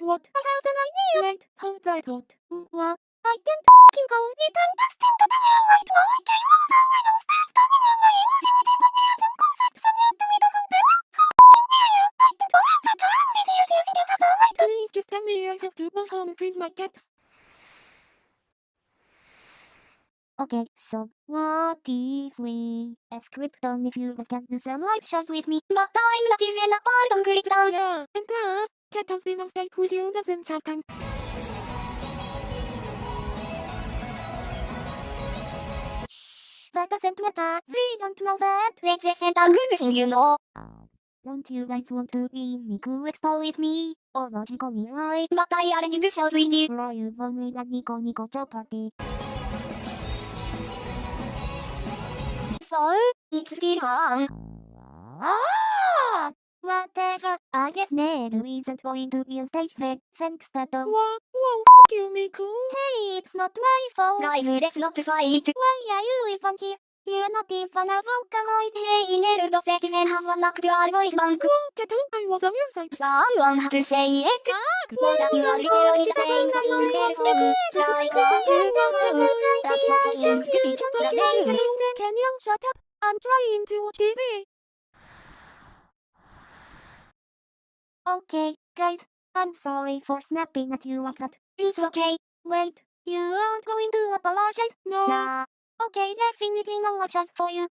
what? I have an idea. Wait, hold that thought. What? I can fucking go it and best him to the hell right now. I came on the way downstairs turning on my imaginative ideas and concepts and yet the middle of the fucking area. I can go in the turn this year using the other right. Please just tell me I have to go home and feed my cats. Okay, so what if we script on if you can do some live shows with me? But I'm not even a part of down. Yeah, and plus, cat has been on stage with you of times. That doesn't matter. We don't know that. Which isn't a good thing, you know. Don't you guys want to be Nico Expo with me? Or logically right? But I already do shows with you. Or you've only got Nico Nico Joe Party. So, it's still fun. Ah! Whatever. I guess Ned isn't going to be on stage then. Thanks, Teto. Whoa, whoa, fuck you, Miku. Hey, it's not my fault. Guys, let's not fight. Why are you even here? You're not even a Vocaloid. Hey, Nerudo said even have an actual voice bank. Whoa, cat, I was on your side. Someone had to say it. Ah, was you are literally the same thing person. Like a two That's not seems to be the name. Can you shut up? I'm trying to watch TV. Okay, guys, I'm sorry for snapping at you like that. It's okay. Wait, you aren't going to apologize? No. Nah. Okay, definitely no apologize for you.